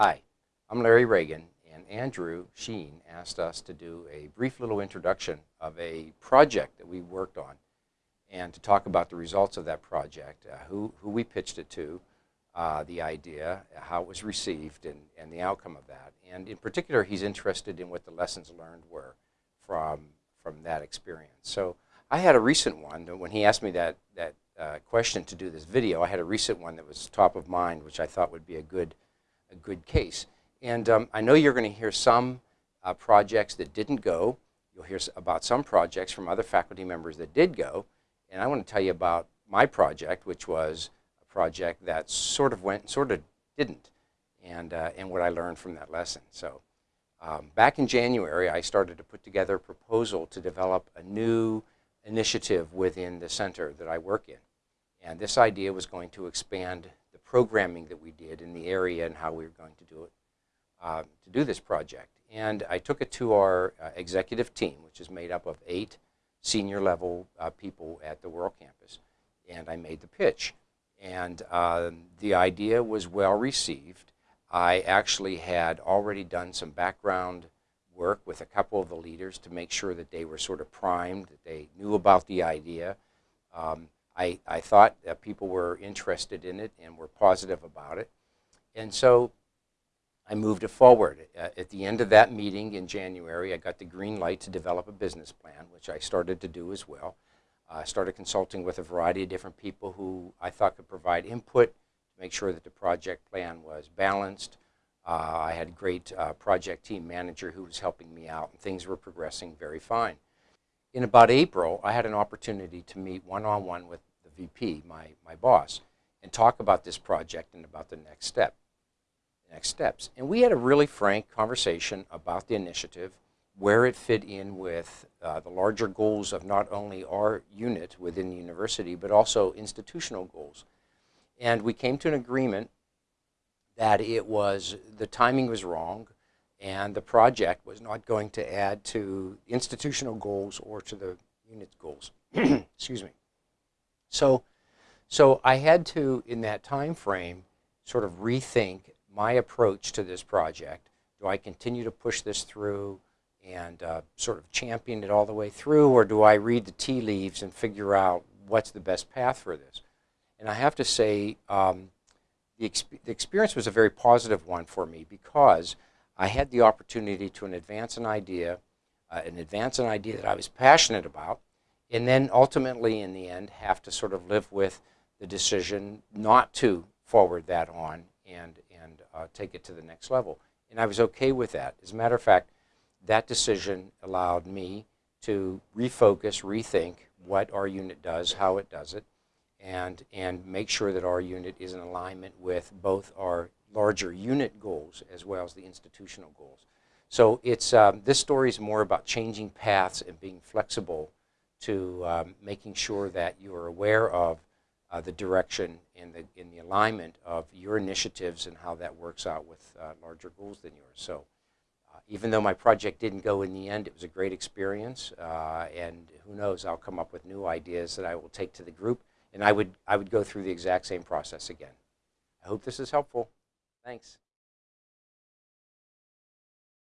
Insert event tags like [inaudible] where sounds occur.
Hi, I'm Larry Ragan, and Andrew Sheen asked us to do a brief little introduction of a project that we worked on and to talk about the results of that project, uh, who, who we pitched it to, uh, the idea, how it was received, and, and the outcome of that. And in particular, he's interested in what the lessons learned were from, from that experience. So I had a recent one, when he asked me that, that uh, question to do this video, I had a recent one that was top of mind, which I thought would be a good, a good case. And um, I know you're going to hear some uh, projects that didn't go. You'll hear about some projects from other faculty members that did go. And I want to tell you about my project, which was a project that sort of went, sort of didn't, and, uh, and what I learned from that lesson. So um, back in January, I started to put together a proposal to develop a new initiative within the center that I work in. And this idea was going to expand programming that we did in the area and how we were going to do it, uh, to do this project. And I took it to our uh, executive team, which is made up of eight senior level uh, people at the World Campus, and I made the pitch. And um, the idea was well received. I actually had already done some background work with a couple of the leaders to make sure that they were sort of primed, that they knew about the idea. Um, I, I thought that people were interested in it and were positive about it. And so I moved it forward. At the end of that meeting in January, I got the green light to develop a business plan, which I started to do as well. I started consulting with a variety of different people who I thought could provide input to make sure that the project plan was balanced. Uh, I had a great uh, project team manager who was helping me out, and things were progressing very fine. In about April, I had an opportunity to meet one-on-one -on -one with VP, my, my boss, and talk about this project and about the next step next steps. And we had a really frank conversation about the initiative, where it fit in with uh, the larger goals of not only our unit within the university, but also institutional goals. And we came to an agreement that it was, the timing was wrong, and the project was not going to add to institutional goals or to the unit's goals. [clears throat] Excuse me. So, so I had to, in that time frame, sort of rethink my approach to this project. Do I continue to push this through and uh, sort of champion it all the way through, or do I read the tea leaves and figure out what's the best path for this? And I have to say, um, the, exp the experience was a very positive one for me because I had the opportunity to advance an idea, uh, an advance an idea that I was passionate about, and then ultimately, in the end, have to sort of live with the decision not to forward that on and, and uh, take it to the next level. And I was okay with that. As a matter of fact, that decision allowed me to refocus, rethink what our unit does, how it does it, and, and make sure that our unit is in alignment with both our larger unit goals as well as the institutional goals. So it's, um, this story is more about changing paths and being flexible to um, making sure that you are aware of uh, the direction and the, in the alignment of your initiatives and how that works out with uh, larger goals than yours. So uh, even though my project didn't go in the end, it was a great experience. Uh, and who knows, I'll come up with new ideas that I will take to the group. And I would, I would go through the exact same process again. I hope this is helpful. Thanks.